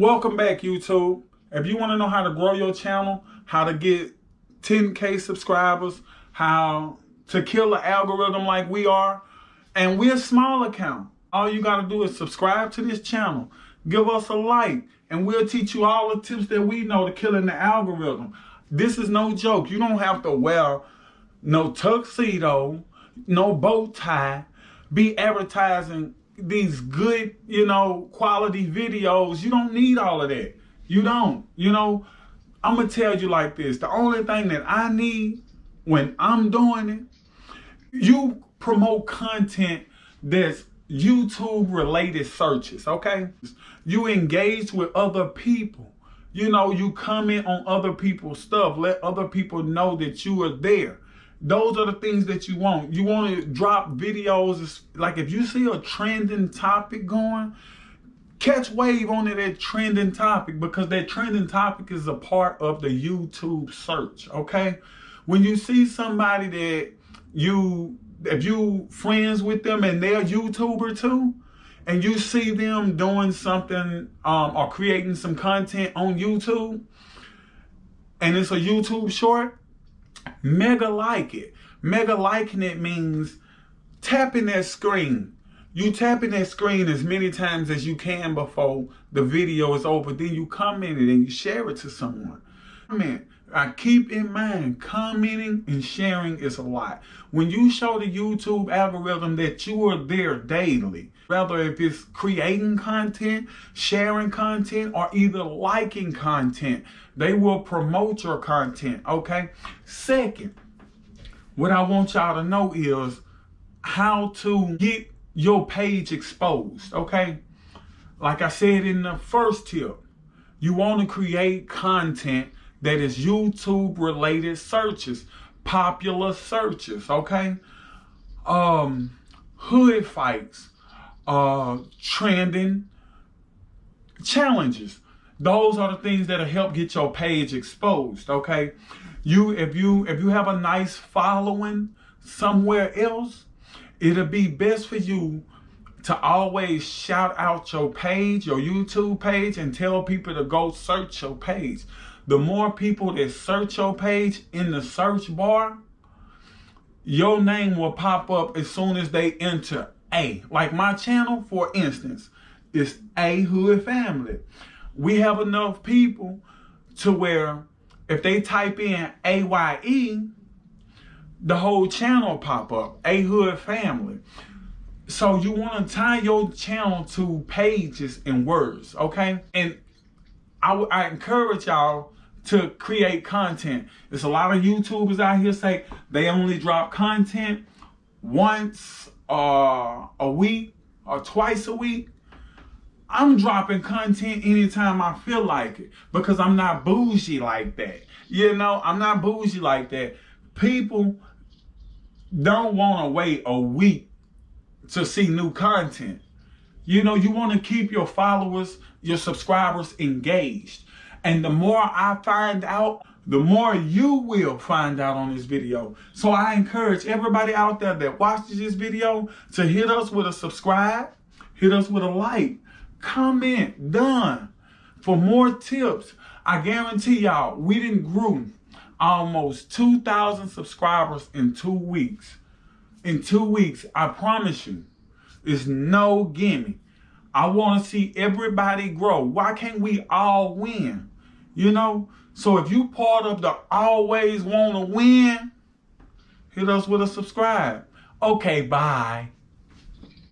Welcome back, YouTube. If you want to know how to grow your channel, how to get 10K subscribers, how to kill an algorithm like we are, and we're a small account. All you got to do is subscribe to this channel, give us a like, and we'll teach you all the tips that we know to killing the algorithm. This is no joke. You don't have to wear no tuxedo, no bow tie, be advertising these good, you know, quality videos. You don't need all of that. You don't. You know, I'm going to tell you like this. The only thing that I need when I'm doing it, you promote content that's YouTube related searches, okay? You engage with other people. You know, you comment on other people's stuff. Let other people know that you are there. Those are the things that you want. You want to drop videos. Like if you see a trending topic going, catch wave on that trending topic because that trending topic is a part of the YouTube search, okay? When you see somebody that you, if you friends with them and they're YouTuber too, and you see them doing something um, or creating some content on YouTube, and it's a YouTube short, mega like it. Mega liking it means tapping that screen. You tapping that screen as many times as you can before the video is over. Then you comment it and you share it to someone. Man, I keep in mind, commenting and sharing is a lot. When you show the YouTube algorithm that you are there daily, whether if it's creating content, sharing content, or either liking content, they will promote your content, okay? Second, what I want y'all to know is how to get your page exposed, okay? Like I said in the first tip, you want to create content that is YouTube related searches, popular searches, okay? Um, hood fights, uh, trending challenges. Those are the things that'll help get your page exposed, okay? You, if you, if you have a nice following somewhere else, it'll be best for you to always shout out your page, your YouTube page, and tell people to go search your page the more people that search your page in the search bar, your name will pop up as soon as they enter A. Like my channel, for instance, is A Hood Family. We have enough people to where if they type in AYE, the whole channel pop up, A Hood Family. So you want to tie your channel to pages and words, okay? And I, I encourage y'all to create content. There's a lot of YouTubers out here say they only drop content once uh, a week or twice a week. I'm dropping content anytime I feel like it because I'm not bougie like that. You know, I'm not bougie like that. People don't want to wait a week to see new content. You know, you want to keep your followers, your subscribers engaged. And the more I find out, the more you will find out on this video. So I encourage everybody out there that watches this video to hit us with a subscribe, hit us with a like, comment, done. For more tips, I guarantee y'all, we didn't grew almost 2,000 subscribers in two weeks. In two weeks, I promise you, it's no gimme. I want to see everybody grow. Why can't we all win? You know? So if you part of the always want to win, hit us with a subscribe. Okay, bye.